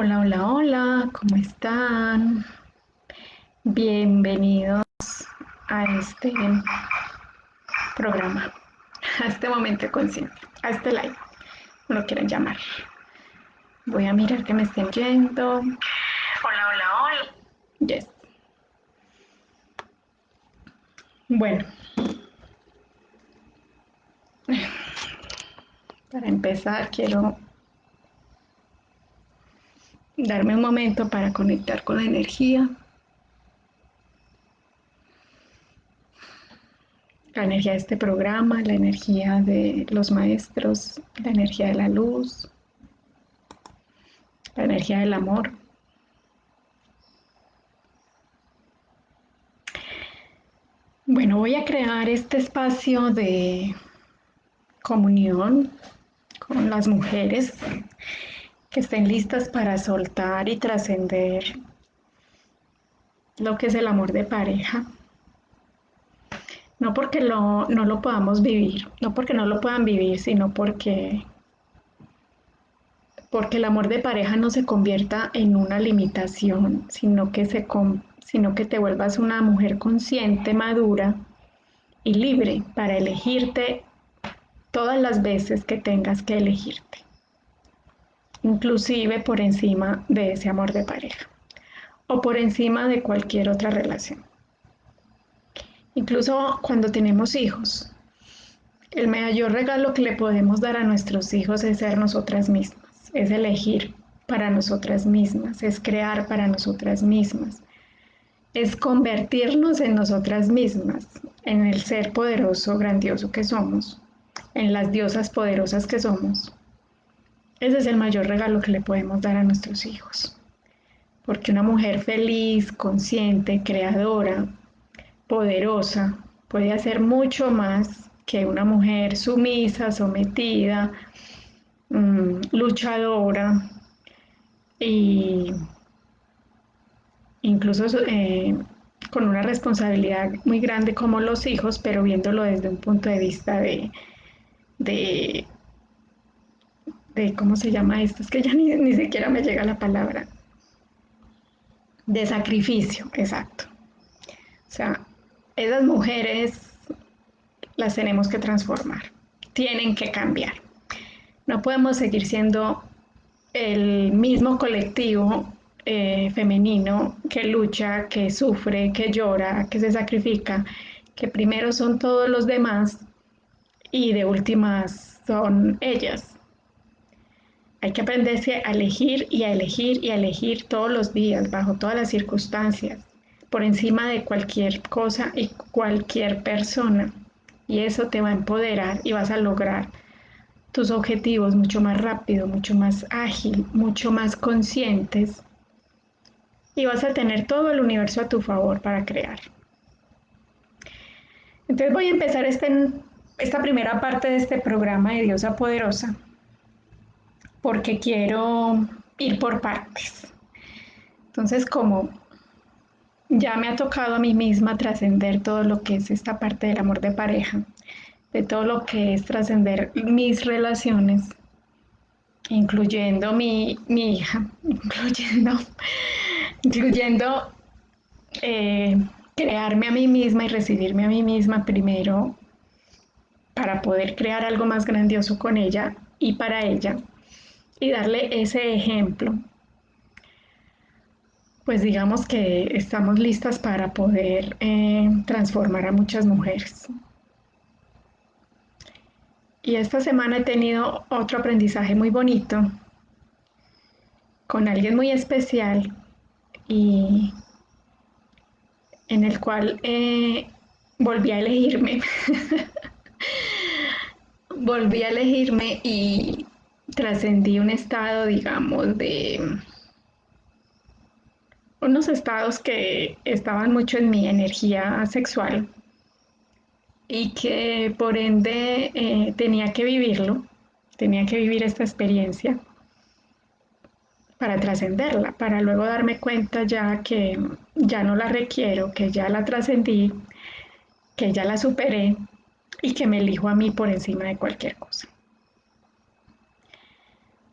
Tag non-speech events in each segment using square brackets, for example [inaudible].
Hola, hola, hola, ¿cómo están? Bienvenidos a este programa, a este momento consciente, a este live, como lo quieran llamar. Voy a mirar que me estén yendo. Hola, hola, hola. Yes. Bueno. [laughs] Para empezar, quiero darme un momento para conectar con la energía. La energía de este programa, la energía de los maestros, la energía de la luz, la energía del amor. Bueno, voy a crear este espacio de comunión con las mujeres que estén listas para soltar y trascender lo que es el amor de pareja. No porque no lo podamos vivir, no porque no lo puedan vivir, sino porque, porque el amor de pareja no se convierta en una limitación, sino que, se, sino que te vuelvas una mujer consciente, madura y libre para elegirte todas las veces que tengas que elegirte inclusive por encima de ese amor de pareja o por encima de cualquier otra relación. Incluso cuando tenemos hijos, el mayor regalo que le podemos dar a nuestros hijos es ser nosotras mismas, es elegir para nosotras mismas, es crear para nosotras mismas, es convertirnos en nosotras mismas, en el ser poderoso, grandioso que somos, en las diosas poderosas que somos ese es el mayor regalo que le podemos dar a nuestros hijos. Porque una mujer feliz, consciente, creadora, poderosa, puede hacer mucho más que una mujer sumisa, sometida, mm, luchadora y incluso eh, con una responsabilidad muy grande como los hijos, pero viéndolo desde un punto de vista de ¿cómo se llama esto? Es que ya ni, ni siquiera me llega la palabra. De sacrificio, exacto. O sea, esas mujeres las tenemos que transformar, tienen que cambiar. No podemos seguir siendo el mismo colectivo eh, femenino que lucha, que sufre, que llora, que se sacrifica, que primero son todos los demás y de últimas son ellas. Hay que aprenderse a elegir y a elegir y a elegir todos los días, bajo todas las circunstancias, por encima de cualquier cosa y cualquier persona. Y eso te va a empoderar y vas a lograr tus objetivos mucho más rápido, mucho más ágil, mucho más conscientes. Y vas a tener todo el universo a tu favor para crear. Entonces voy a empezar este, esta primera parte de este programa de Diosa Poderosa porque quiero ir por partes. Entonces, como ya me ha tocado a mí misma trascender todo lo que es esta parte del amor de pareja, de todo lo que es trascender mis relaciones, incluyendo mi, hija, [laughs] incluyendo, incluyendo eh, crearme a mí misma y recibirme a mí misma primero para poder crear algo más grandioso con ella y para ella y darle ese ejemplo, pues digamos que estamos listas para poder eh, transformar a muchas mujeres. Y esta semana he tenido otro aprendizaje muy bonito con alguien muy especial y en el cual eh, volví a elegirme. [laughs] volví a elegirme y trascendí un estado, digamos, de unos estados que estaban mucho en mi energía sexual y que por ende eh, tenía que vivirlo, tenía que vivir esta experiencia para trascenderla, para luego darme cuenta ya que ya no la requiero, que ya la trascendí, que ya la superé y que me elijo a mí por encima de cualquier cosa.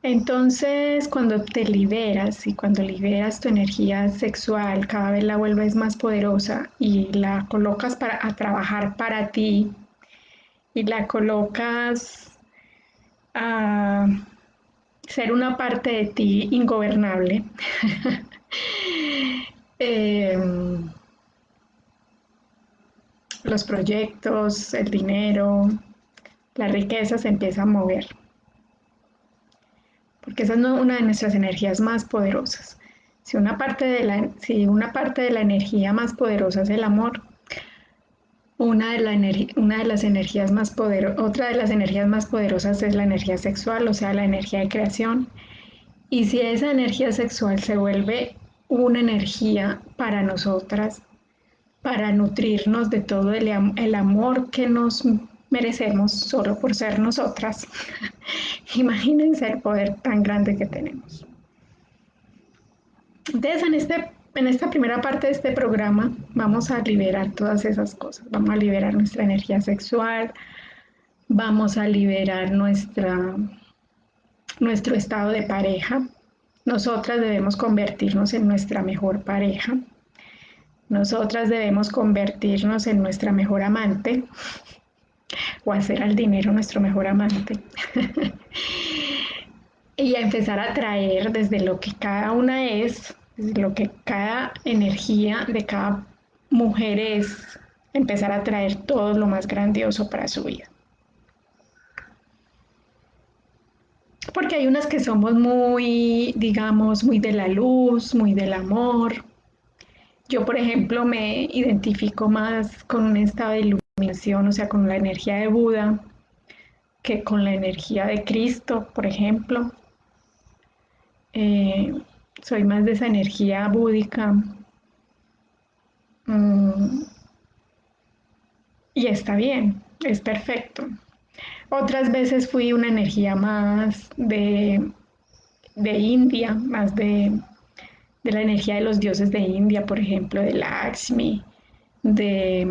Entonces, cuando te liberas y cuando liberas tu energía sexual, cada vez la vuelves más poderosa y la colocas para, a trabajar para ti y la colocas a ser una parte de ti ingobernable. [laughs] Em, los proyectos, el dinero, la riqueza se empieza a mover porque esa es una de nuestras energías más poderosas. Si una parte de la, si una parte de la energía más poderosa es el amor, una de, la una de las energías más otra de las energías más poderosas es la energía sexual, o sea, la energía de creación. Y si esa energía sexual se vuelve una energía para nosotras, para nutrirnos de todo el, el amor que nos merecemos solo por ser nosotras. [laughs] Imagínense el poder tan grande que tenemos. Entonces, en, este, en esta primera parte de este programa vamos a liberar todas esas cosas. Vamos a liberar nuestra energía sexual, vamos a liberar nuestra, nuestro estado de pareja. Nosotras debemos convertirnos en nuestra mejor pareja. Nosotras debemos convertirnos en nuestra mejor amante o hacer al dinero nuestro mejor amante. [laughs] y a empezar a traer desde lo que cada una es, desde lo que cada energía de cada mujer es, empezar a traer todo lo más grandioso para su vida. Porque hay unas que somos muy, digamos, muy de la luz, muy del amor. Yo, por ejemplo, me identifico más con un estado de luz o sea, con la energía de Buda, que con la energía de Cristo, por ejemplo. Eh, soy más de esa energía búdica. Mm, y está bien, es perfecto. Otras veces fui una energía más de, de India, más de, de, la energía de los dioses de India, por ejemplo, de Lakshmi, de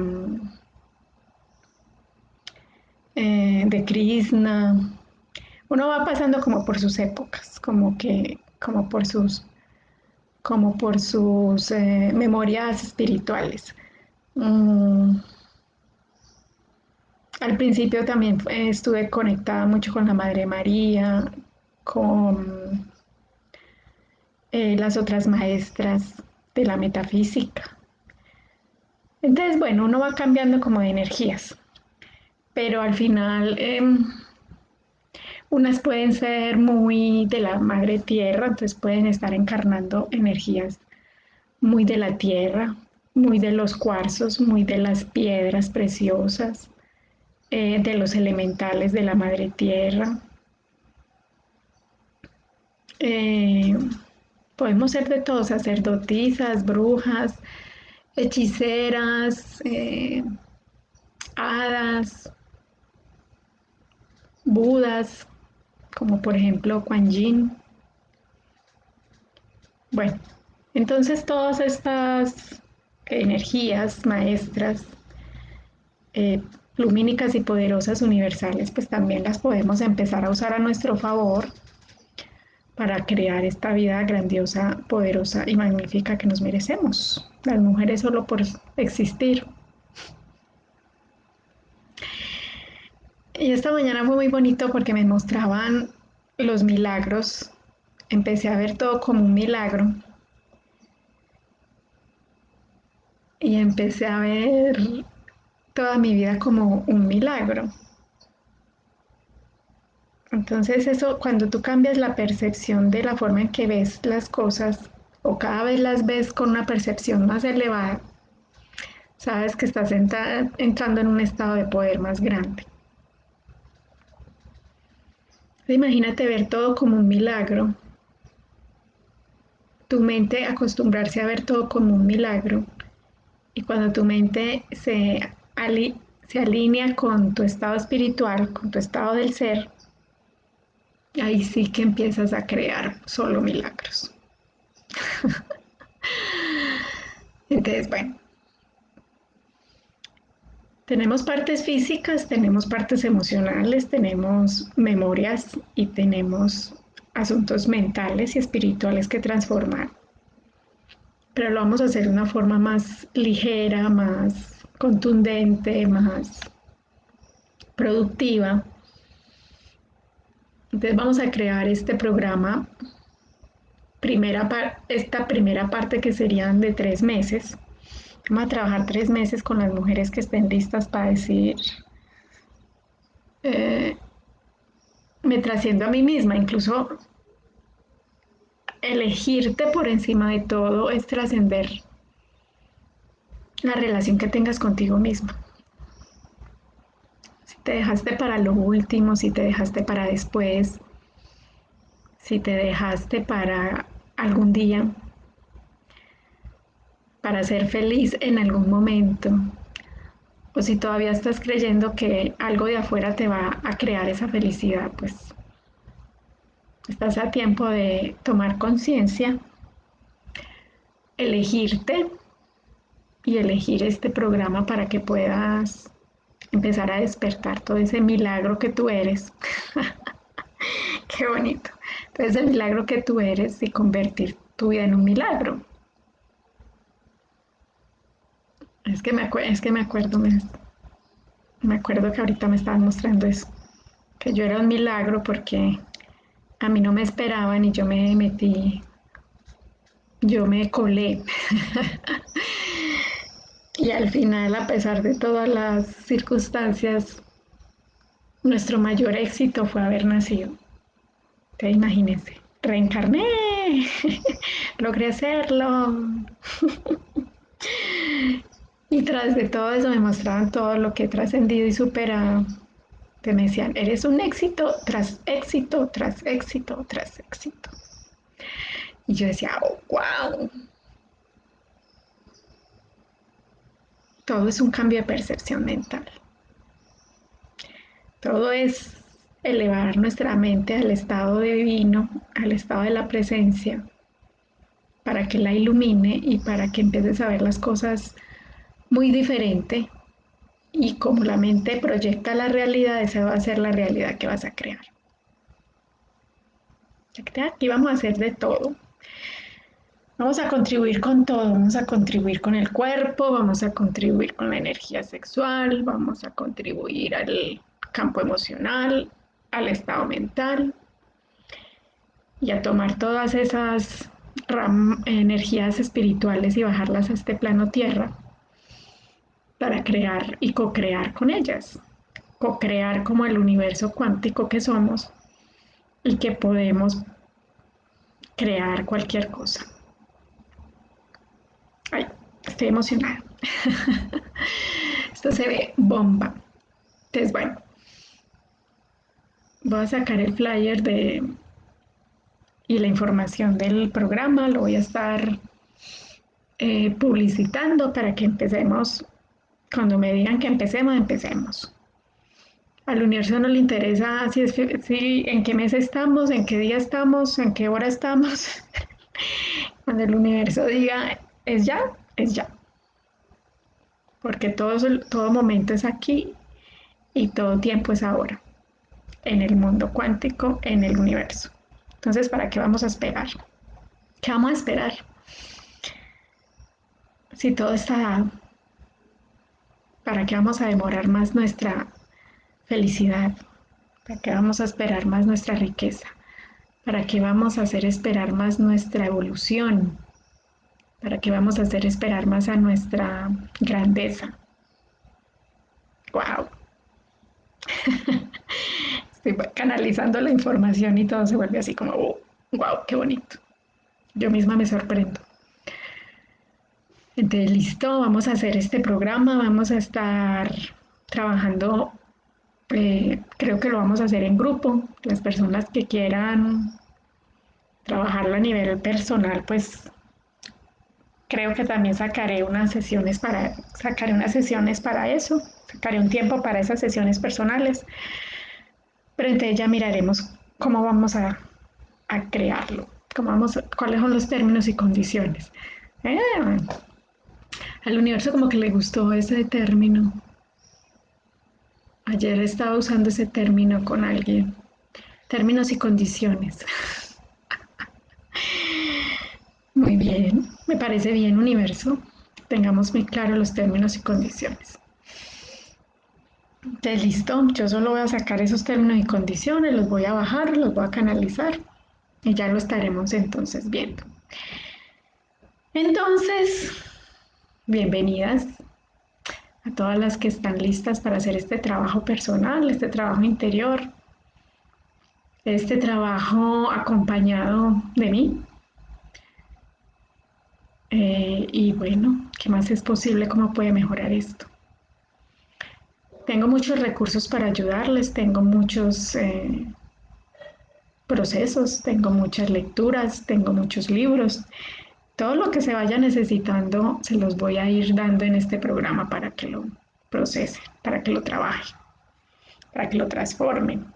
eh, de Krishna. Uno va pasando como por sus épocas, como que, como por sus, como por sus eh, memorias espirituales. Mm. Al principio también estuve conectada mucho con la Madre María, con eh, las otras maestras de la metafísica. Entonces, bueno, uno va cambiando como de energías pero al final em, unas pueden ser muy de la madre tierra, entonces pueden estar encarnando energías muy de la tierra, muy de los cuarzos, muy de las piedras preciosas, eh, de los elementales de la madre tierra. Eh, podemos ser de todos, sacerdotisas, brujas, hechiceras, eh, hadas, budas, como por ejemplo Kuan Yin. Bueno, entonces todas estas energías maestras, eh, lumínicas y poderosas universales, pues también las podemos empezar a usar a nuestro favor para crear esta vida grandiosa, poderosa y magnífica que nos merecemos. Las mujeres solo por existir. Y esta mañana fue muy bonito porque me mostraban los milagros. Empecé a ver todo como un milagro. Y empecé a ver toda mi vida como un milagro. Entonces eso, cuando tú cambias la percepción de la forma en que ves las cosas o cada vez las ves con una percepción más elevada, sabes que estás entrando en un estado de poder más grande. Imagínate ver todo como un milagro. Tu mente acostumbrarse a ver todo como un milagro. Y cuando tu mente se, se alinea con tu estado espiritual, con tu estado del ser, ahí sí que empiezas a crear solo milagros. [laughs] Entonces, bueno, tenemos partes físicas, tenemos partes emocionales, tenemos memorias y tenemos asuntos mentales y espirituales que transformar. Pero lo vamos a hacer de una forma más ligera, más contundente, más productiva. Entonces vamos a crear este programa, primera esta primera parte que serían de tres meses. Vamos a trabajar tres meses con las mujeres que estén listas para decir, eh, me trasciendo a mí misma, incluso elegirte por encima de todo es trascender la relación que tengas contigo misma. Si te dejaste para lo último, si te dejaste para después, si te dejaste para algún día, para ser feliz en algún momento, o si todavía estás creyendo que algo de afuera te va a crear esa felicidad, pues estás a tiempo de tomar conciencia, elegirte y elegir este programa para que puedas empezar a despertar todo ese milagro que tú eres. [laughs] Qué bonito. Todo ese milagro que tú eres y convertir tu vida en un milagro. Es que me, es que me acuerdo, me, me acuerdo que ahorita me estaban mostrando eso, que yo era un milagro porque a mí no me esperaban y yo me metí, yo me colé. [laughs] y al final, a pesar de todas las circunstancias, nuestro mayor éxito fue haber nacido. Te imagínense, reencarné, [laughs] logré hacerlo. [laughs] y tras de todo eso me mostraban todo lo que he trascendido y superado me decían, eres un éxito tras éxito, tras éxito, tras éxito. Y yo decía, oh, wow. Todo es un cambio de percepción mental. Todo es elevar nuestra mente al estado divino, al estado de la presencia, para que la ilumine y para que empieces a ver las cosas muy diferente y como la mente proyecta la realidad, esa va a ser la realidad que vas a crear. Aquí vamos a hacer de todo. Vamos a contribuir con todo, vamos a contribuir con el cuerpo, vamos a contribuir con la energía sexual, vamos a contribuir al campo emocional, al estado mental y a tomar todas esas energías espirituales y bajarlas a este plano tierra para crear y co-crear con ellas, co-crear como el universo cuántico que somos y que podemos crear cualquier cosa. Ay, estoy emocionada. [laughs] Esto se ve bomba. Entonces, bueno, voy a sacar el flyer de y la información del programa, lo voy a estar eh, publicitando para que empecemos cuando me digan que empecemos, empecemos. Al universo no le interesa si, es, si en qué mes estamos, en qué día estamos, en qué hora estamos. [laughs] Cuando el universo diga es ya, es ya. Porque todo, todo momento es aquí y todo tiempo es ahora. En el mundo cuántico, en el universo. Entonces, ¿para qué vamos a esperar? ¿Qué vamos a esperar? Si todo está dado. ¿Para qué vamos a demorar más nuestra felicidad? ¿Para qué vamos a esperar más nuestra riqueza? ¿Para qué vamos a hacer esperar más nuestra evolución? ¿Para qué vamos a hacer esperar más a nuestra grandeza? ¡Wow! [laughs] Estoy canalizando la información y todo se vuelve así como, ¡wow! ¡Qué bonito! Yo misma me sorprendo. Entonces, listo, vamos a hacer este programa, vamos a estar trabajando, eh, creo que lo vamos a hacer en grupo, las personas que quieran trabajarlo a nivel personal, pues creo que también sacaré unas sesiones para, sacaré unas sesiones para eso, sacaré un tiempo para esas sesiones personales, pero entonces ya miraremos cómo vamos a, crearlo, cómo vamos, cuáles son los términos y condiciones. Eh, al universo como que le gustó ese término. Ayer estaba usando ese término con alguien. Términos y condiciones. [laughs] Muy bien, me parece bien, universo. Tengamos muy claro los términos y condiciones. Listo, yo solo voy a sacar esos términos y condiciones, los voy a bajar, los voy a canalizar y ya lo estaremos entonces viendo. Entonces, bienvenidas a todas las que están listas para hacer este trabajo personal, este trabajo interior, este trabajo acompañado de mí. Eh, y bueno, ¿qué más es posible? ¿Cómo puede mejorar esto? Tengo muchos recursos para ayudarles, tengo muchos eh, procesos, tengo muchas lecturas, tengo muchos libros. Todo lo que se vaya necesitando se los voy a ir dando en este programa para que lo procesen, para que lo trabajen, para que lo transformen.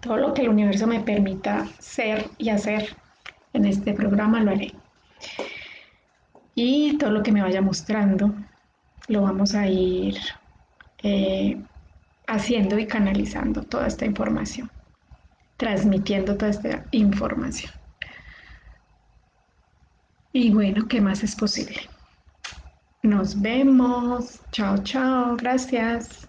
Todo lo que el universo me permita ser y hacer en este programa lo haré. Y todo lo que me vaya mostrando lo vamos a ir eh, haciendo y canalizando toda esta información, transmitiendo toda esta información. Y bueno, ¿qué más es posible? Nos vemos. Chao, chao. Gracias.